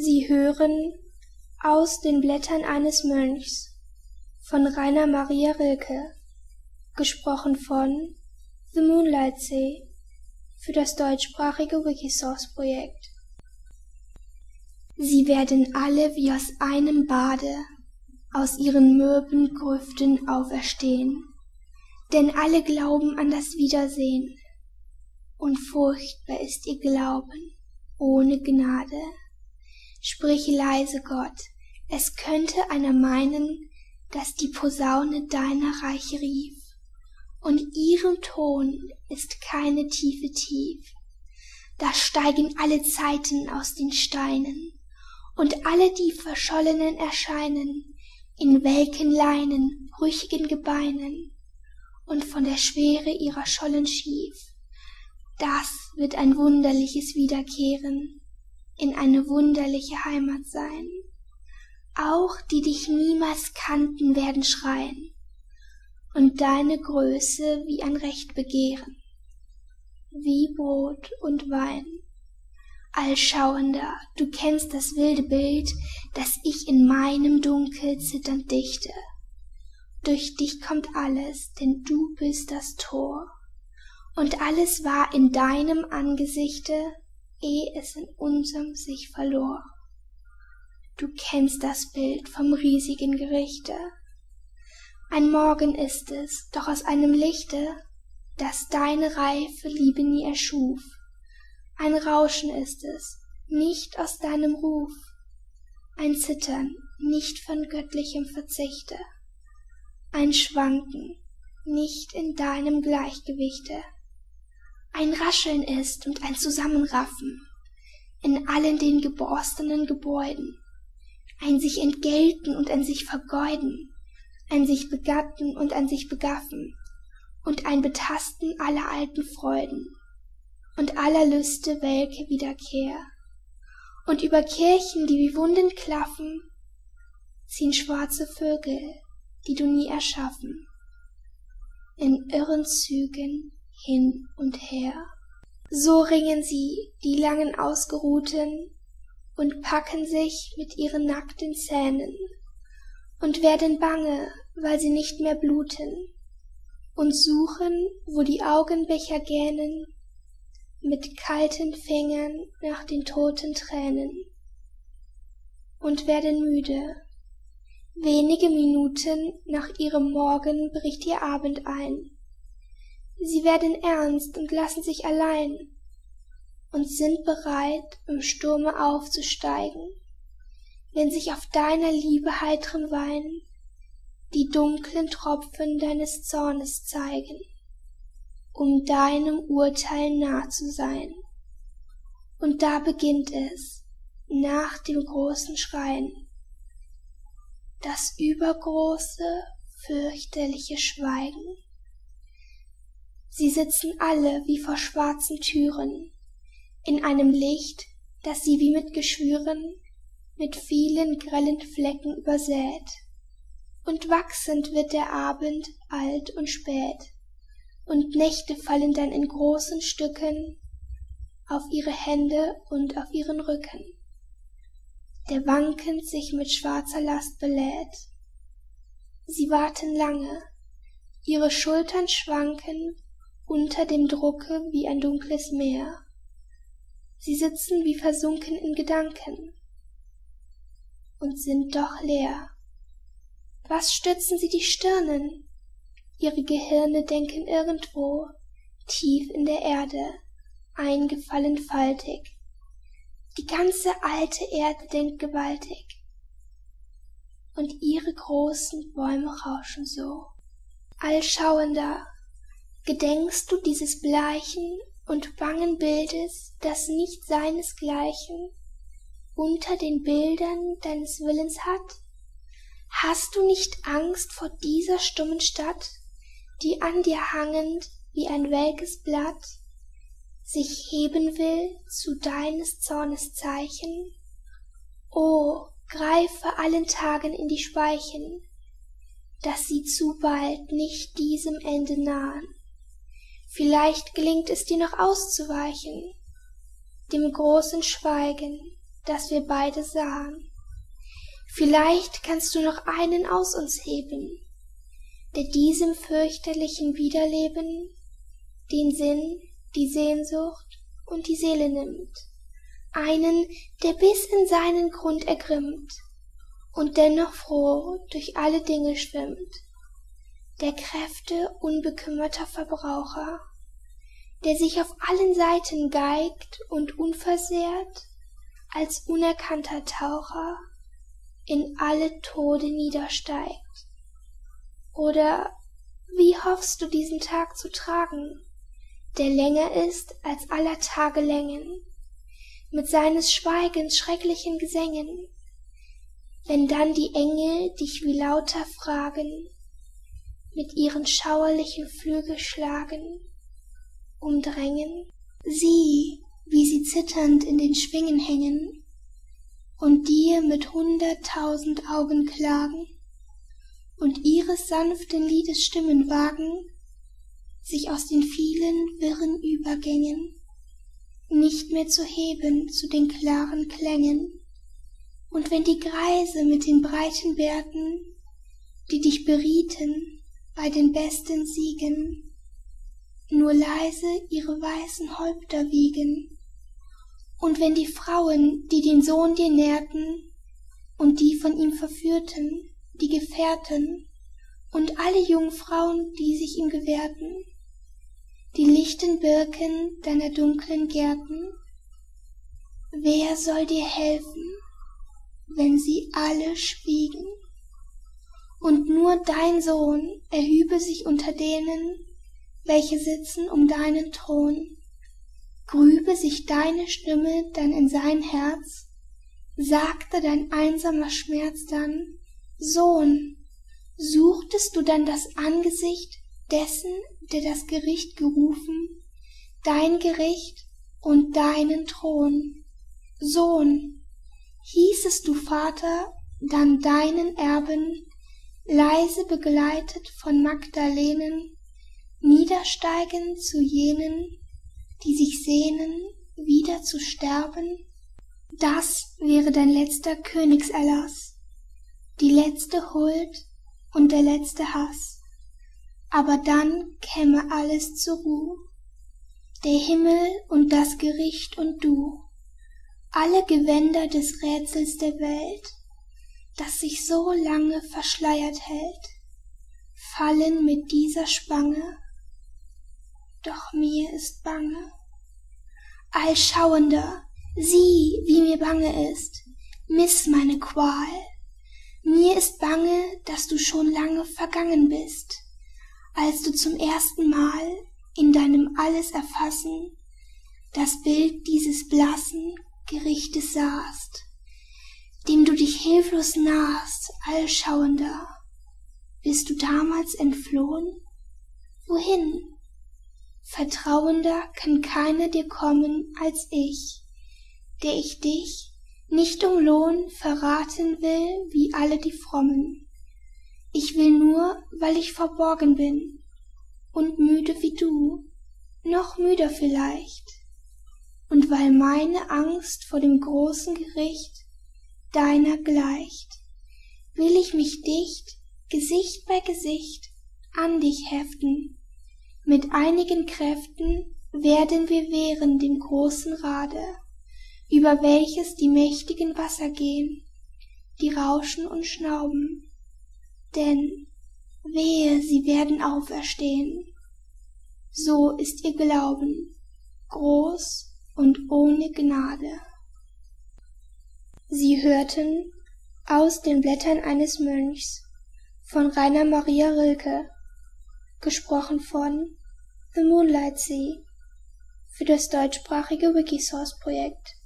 Sie hören aus den Blättern eines Mönchs von Rainer Maria Rilke, gesprochen von The Moonlight Sea für das deutschsprachige Wikisource Projekt. Sie werden alle wie aus einem Bade aus ihren mürben Grüften auferstehen, denn alle glauben an das Wiedersehen, und furchtbar ist ihr Glauben ohne Gnade. Sprich leise, Gott, es könnte einer meinen, dass die Posaune deiner Reiche rief, und ihrem Ton ist keine Tiefe tief. Da steigen alle Zeiten aus den Steinen, und alle die Verschollenen erscheinen in welken Leinen, brüchigen Gebeinen, und von der Schwere ihrer Schollen schief. Das wird ein wunderliches Wiederkehren, in eine wunderliche Heimat sein. Auch die dich niemals kannten werden schreien und deine Größe wie ein Recht begehren, wie Brot und Wein. Allschauender, du kennst das wilde Bild, das ich in meinem Dunkel zitternd dichte. Durch dich kommt alles, denn du bist das Tor, und alles war in deinem Angesichte, eh es in unserem sich verlor. Du kennst das Bild vom riesigen Gerichte. Ein Morgen ist es, doch aus einem Lichte, das deine reife Liebe nie erschuf. Ein Rauschen ist es, nicht aus deinem Ruf, ein Zittern, nicht von göttlichem Verzichte, ein Schwanken, nicht in deinem Gleichgewichte, ein Rascheln ist und ein Zusammenraffen in allen den geborstenen Gebäuden, ein sich entgelten und ein sich vergeuden, ein sich begatten und ein sich begaffen, und ein Betasten aller alten Freuden und aller Lüste welke Wiederkehr. Und über Kirchen, die wie Wunden klaffen, ziehen schwarze Vögel, die du nie erschaffen, in irren Zügen hin und her. So ringen sie, die langen Ausgeruhten, und packen sich mit ihren nackten Zähnen und werden bange, weil sie nicht mehr bluten, und suchen, wo die Augenbecher gähnen, mit kalten Fingern nach den toten Tränen und werden müde. Wenige Minuten nach ihrem Morgen bricht ihr Abend ein. Sie werden ernst und lassen sich allein und sind bereit, im Sturme aufzusteigen, wenn sich auf deiner Liebe heitren Wein die dunklen Tropfen deines Zornes zeigen, um deinem Urteil nah zu sein. Und da beginnt es, nach dem großen Schreien, das übergroße, fürchterliche Schweigen. Sie sitzen alle wie vor schwarzen Türen, in einem Licht, das sie wie mit Geschwüren mit vielen grellen Flecken übersät. Und wachsend wird der Abend alt und spät, und Nächte fallen dann in großen Stücken auf ihre Hände und auf ihren Rücken, der wankend sich mit schwarzer Last belädt. Sie warten lange, ihre Schultern schwanken unter dem Drucke wie ein dunkles Meer. Sie sitzen wie versunken in Gedanken und sind doch leer. Was stützen sie die Stirnen? Ihre Gehirne denken irgendwo, tief in der Erde, eingefallen faltig. Die ganze alte Erde denkt gewaltig. Und ihre großen Bäume rauschen so. Allschauender, gedenkst du dieses bleichen und bangen Bildes, das nicht seinesgleichen unter den Bildern deines Willens hat? Hast du nicht Angst vor dieser stummen Stadt, die an dir hangend wie ein welkes Blatt sich heben will zu deines Zornes Zeichen? O, greife allen Tagen in die Speichen, dass sie zu bald nicht diesem Ende nahen. Vielleicht gelingt es dir noch auszuweichen, dem großen Schweigen, das wir beide sahen. Vielleicht kannst du noch einen aus uns heben, der diesem fürchterlichen Wiederleben den Sinn, die Sehnsucht und die Seele nimmt, einen, der bis in seinen Grund ergrimmt und dennoch froh durch alle Dinge schwimmt, der Kräfte unbekümmerter Verbraucher, der sich auf allen Seiten geigt und unversehrt als unerkannter Taucher in alle Tode niedersteigt. Oder wie hoffst du diesen Tag zu tragen, der länger ist als aller Tage Längen, mit seines Schweigens schrecklichen Gesängen, wenn dann die Engel dich wie lauter fragen, mit ihren schauerlichen Flügelschlagen umdrängen, sieh, wie sie zitternd in den Schwingen hängen und dir mit hunderttausend Augen klagen und ihres sanften Liedes Stimmen wagen, sich aus den vielen wirren Übergängen nicht mehr zu heben zu den klaren Klängen. Und wenn die Greise mit den breiten Bärten, die dich berieten bei den besten Siegen, nur leise ihre weißen Häupter wiegen, und wenn die Frauen, die den Sohn dir nährten, und die von ihm verführten, die Gefährten, und alle Jungfrauen, die sich ihm gewährten, die lichten Birken deiner dunklen Gärten? Wer soll dir helfen, wenn sie alle schwiegen? Und nur dein Sohn erhübe sich unter denen, welche sitzen um deinen Thron, grübe sich deine Stimme dann in sein Herz, sagte dein einsamer Schmerz dann, Sohn, suchtest du dann das Angesicht dessen, der das Gericht gerufen, dein Gericht und deinen Thron. Sohn, hießest du Vater, dann deinen Erben, leise begleitet von Magdalenen, niedersteigen zu jenen, die sich sehnen, wieder zu sterben? Das wäre dein letzter Königserlass, die letzte Huld und der letzte Hass. Aber dann käme alles zur Ruh, der Himmel und das Gericht und du, alle Gewänder des Rätsels der Welt, das sich so lange verschleiert hält, fallen mit dieser Spange, doch mir ist bange. Allschauender, sieh, wie mir bange ist, miss meine Qual. Mir ist bange, dass du schon lange vergangen bist als du zum ersten Mal in deinem alles erfassen das Bild dieses blassen Gerichtes sahst, dem du dich hilflos nahst, allschauender. Bist du damals entflohen? Wohin? Vertrauender kann keiner dir kommen als ich, der ich dich nicht um Lohn verraten will wie alle die Frommen. Ich will nur, weil ich verborgen bin und müde wie du, noch müder vielleicht, und weil meine Angst vor dem großen Gericht deiner gleicht, will ich mich dicht, Gesicht bei Gesicht, an dich heften. Mit einigen Kräften werden wir wehren dem großen Rade, über welches die mächtigen Wasser gehen, die rauschen und schnauben denn wehe, sie werden auferstehen. So ist ihr Glauben groß und ohne Gnade. Sie hörten aus den Blättern eines Mönchs von Rainer Maria Rilke, gesprochen von The Moonlight Sea für das deutschsprachige Wikisource Projekt.